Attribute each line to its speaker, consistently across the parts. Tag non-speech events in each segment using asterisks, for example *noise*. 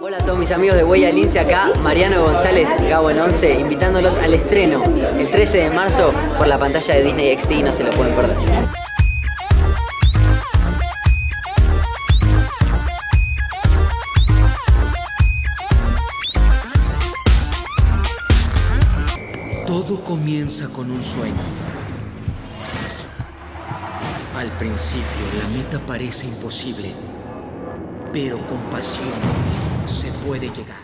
Speaker 1: Hola a todos mis amigos de Huella Lince acá, Mariano González, Gabo en 11, invitándolos al estreno el 13 de marzo por la pantalla de Disney XD no se lo pueden perder.
Speaker 2: Todo comienza con un sueño. Al principio la meta parece imposible, pero con pasión se puede llegar.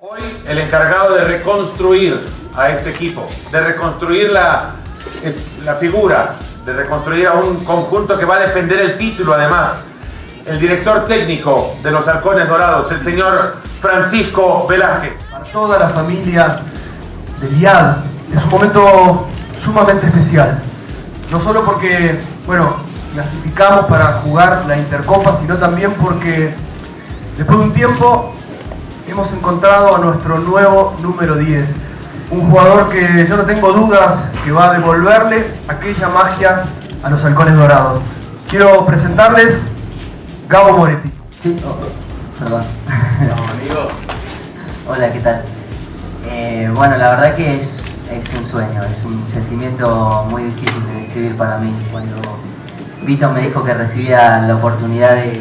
Speaker 3: Hoy el encargado de reconstruir a este equipo, de reconstruir la, la figura, de reconstruir a un conjunto que va a defender el título además, el director técnico de los Halcones Dorados, el señor Francisco Velázquez.
Speaker 4: Para toda la familia de Liad es un momento sumamente especial. No solo porque, bueno, clasificamos para jugar la Intercopa, sino también porque después de un tiempo hemos encontrado a nuestro nuevo número 10. Un jugador que yo no tengo dudas que va a devolverle aquella magia a los halcones dorados. Quiero presentarles Gabo Moretti.
Speaker 5: Sí, oh. *laughs* Hola, ¿qué tal? Eh, bueno, la verdad que es, es un sueño, es un sentimiento muy difícil de describir para mí. Cuando Vito me dijo que recibía la oportunidad de,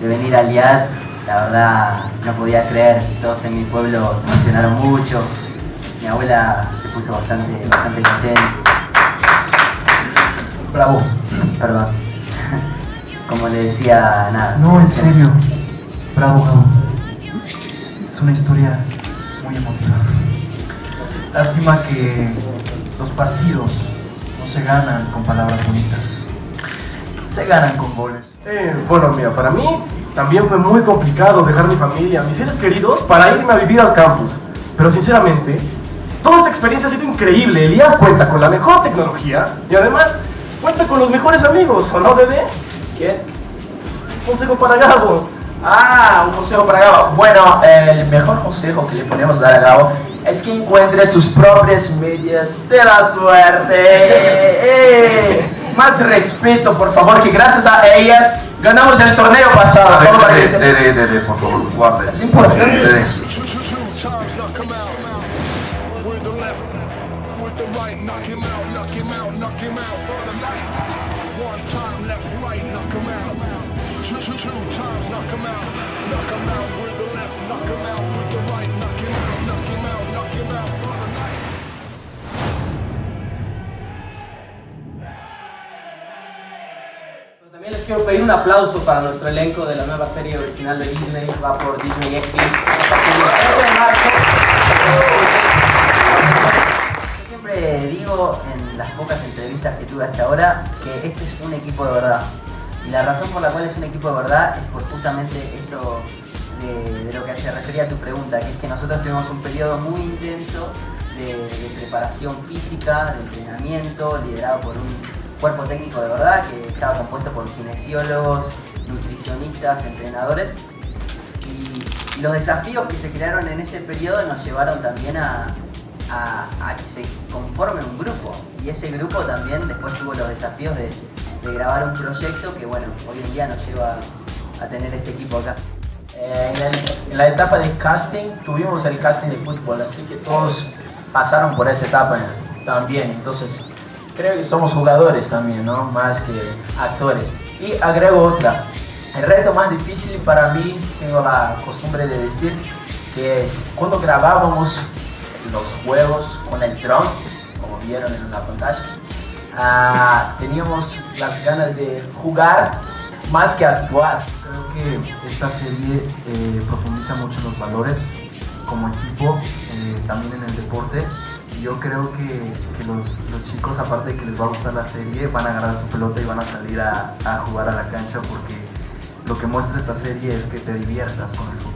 Speaker 5: de venir al IAD, la verdad no podía creer, todos en mi pueblo se emocionaron mucho, mi abuela se puso bastante, bastante contenta.
Speaker 4: Bravo.
Speaker 5: Perdón. *laughs* Como le decía, nada.
Speaker 4: No, en serio. Bravo, Gabo. Es una historia muy emotiva. Lástima que los partidos no se ganan con palabras bonitas. Se ganan con goles.
Speaker 6: Eh, bueno, mira, para mí también fue muy complicado dejar mi familia, mis seres queridos, para irme a vivir al campus. Pero sinceramente, toda esta experiencia ha sido increíble. El IA cuenta con la mejor tecnología y además cuenta con los mejores amigos, ¿o no, Dede?
Speaker 7: ¿Quién?
Speaker 6: Consejo para Gabo.
Speaker 7: Ah, un consejo para Gabo. Bueno, el mejor consejo que le podemos dar a Gabo es que encuentre sus propias medias de la suerte. *laughs* Eh, Más respeto, por favor, que gracias a ellas ganamos el torneo pasado. Solo para que se-
Speaker 8: Dede, Dede, por favor, guarda
Speaker 7: Es importante.
Speaker 9: Two times, knock him out, knock him out with the left, knock him out
Speaker 10: También les quiero pedir un aplauso para nuestro elenco de la nueva serie original de Disney, va por Disney XD a partir del 13 de marzo.
Speaker 5: Yo siempre digo en las pocas entrevistas que tuve hasta ahora que este es un equipo de verdad. Y la razón por la cual es un equipo de verdad es por justamente de, de lo que se refería a tu pregunta, que es que nosotros tuvimos un periodo muy intenso de, de preparación física, de entrenamiento, liderado por un cuerpo técnico de verdad que estaba compuesto por kinesiólogos, nutricionistas, entrenadores. Y los desafíos que se crearon en ese periodo nos llevaron también a, que se conforme un grupo. Y ese grupo también después tuvo los desafíos de, de grabar un proyecto que bueno, hoy en día nos lleva a tener este equipo acá.
Speaker 7: Eh, en, el- en la etapa de casting tuvimos el casting de fútbol, así que todos pasaron por esa etapa también. Entonces, creo que somos jugadores también, ¿no? Más que actores. Y agrego otra. El reto más difícil para mí, tengo la costumbre de decir, que es cuando grabábamos los juegos con el dron, como vieron en la pantalla, ah, teníamos las ganas de jugar más que actuar.
Speaker 4: Creo que esta serie eh, profundiza mucho los valores como equipo, eh, también en el deporte. Yo creo que, que los, los chicos, aparte de que les va a gustar la serie, van a agarrar su pelota y van a salir a, a jugar a la cancha porque lo que muestra esta serie es que te diviertas con el fútbol.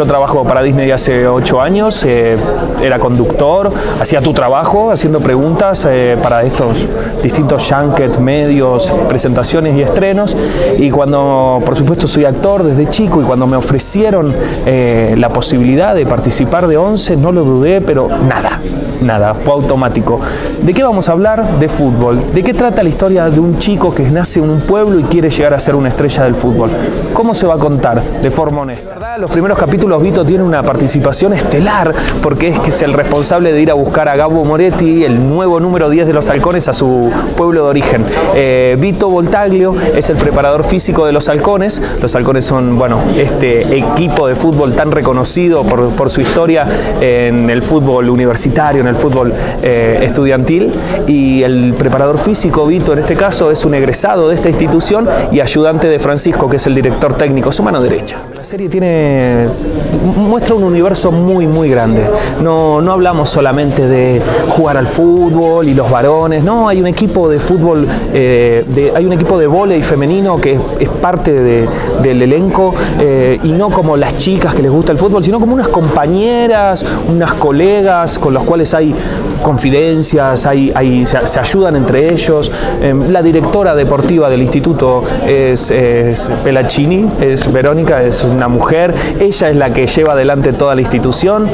Speaker 11: Yo trabajo para Disney hace ocho años, eh, era conductor, hacía tu trabajo haciendo preguntas eh, para estos distintos junkets, medios, presentaciones y estrenos. Y cuando, por supuesto, soy actor desde chico y cuando me ofrecieron eh, la posibilidad de participar de 11, no lo dudé, pero nada. Nada, fue automático. ¿De qué vamos a hablar? De fútbol. ¿De qué trata la historia de un chico que nace en un pueblo y quiere llegar a ser una estrella del fútbol? ¿Cómo se va a contar? De forma honesta. ¿Verdad? Los primeros capítulos Vito tiene una participación estelar porque es el responsable de ir a buscar a Gabo Moretti, el nuevo número 10 de los halcones, a su pueblo de origen. Eh, Vito Voltaglio es el preparador físico de los halcones. Los halcones son, bueno, este equipo de fútbol tan reconocido por, por su historia en el fútbol universitario, en el fútbol eh, estudiantil. Y el preparador físico, Vito, en este caso, es un egresado de esta institución y ayudante de Francisco, que es el director técnico, su mano derecha. La serie tiene muestra un universo muy, muy grande. No, no hablamos solamente de jugar al fútbol y los varones, no, hay un equipo de fútbol, eh, de, hay un equipo de vóley femenino que es, parte de, del elenco eh, y no como las chicas que les gusta el fútbol, sino como unas compañeras, unas colegas con los cuales hay confidencias, hay, hay, se, ayudan entre ellos. Eh, la directora deportiva del instituto es, es es Verónica, es una mujer, ella es la que lleva adelante toda la institución.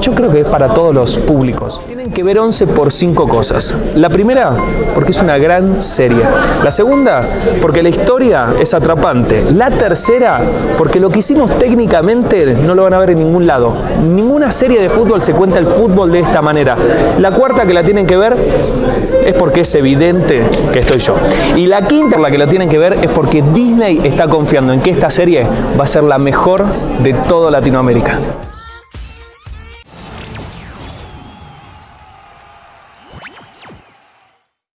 Speaker 11: Yo creo que es para todos los públicos. Tienen que ver 11 por cinco cosas. La primera, porque es una gran serie. La segunda, porque la historia es atrapante. La tercera, porque lo que hicimos técnicamente no lo van a ver en ningún lado. Ninguna serie de fútbol se cuenta el fútbol de esta manera. La cuarta que la tienen que ver es porque es evidente que estoy yo. Y la quinta la que la tienen que ver es porque Disney está confiando en que esta serie va a ser la mejor de toda Latinoamérica.